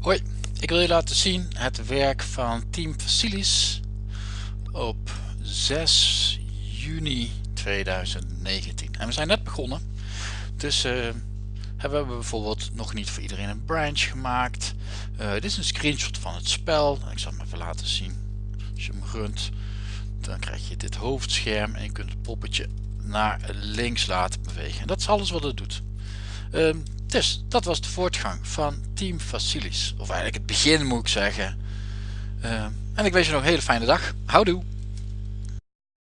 Hoi, ik wil je laten zien het werk van Team Facilis op 6 juni 2019. En we zijn net begonnen, dus uh, hebben we bijvoorbeeld nog niet voor iedereen een branch gemaakt. Uh, dit is een screenshot van het spel, ik zal het even laten zien. Als je hem runt, dan krijg je dit hoofdscherm en je kunt het poppetje naar links laten bewegen. En dat is alles wat het doet. Uh, dus dat was de voortgang van Team Facilis. Of eigenlijk het begin moet ik zeggen. Uh, en ik wens je nog een hele fijne dag. Houdoe!